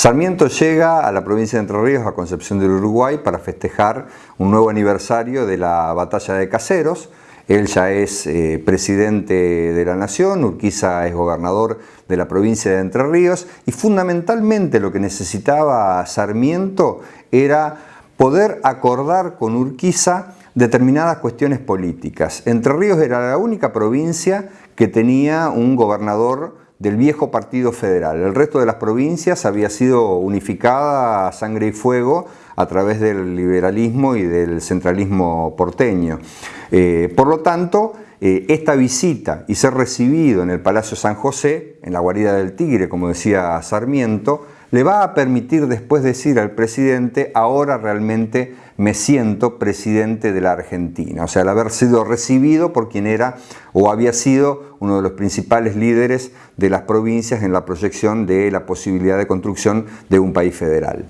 Sarmiento llega a la provincia de Entre Ríos, a Concepción del Uruguay, para festejar un nuevo aniversario de la batalla de Caseros. Él ya es eh, presidente de la nación, Urquiza es gobernador de la provincia de Entre Ríos y fundamentalmente lo que necesitaba Sarmiento era poder acordar con Urquiza determinadas cuestiones políticas. Entre Ríos era la única provincia que tenía un gobernador del viejo Partido Federal. El resto de las provincias había sido unificada a sangre y fuego a través del liberalismo y del centralismo porteño. Eh, por lo tanto, eh, esta visita y ser recibido en el Palacio San José, en la guarida del Tigre, como decía Sarmiento, le va a permitir después decir al presidente, ahora realmente me siento presidente de la Argentina. O sea, al haber sido recibido por quien era o había sido uno de los principales líderes de las provincias en la proyección de la posibilidad de construcción de un país federal.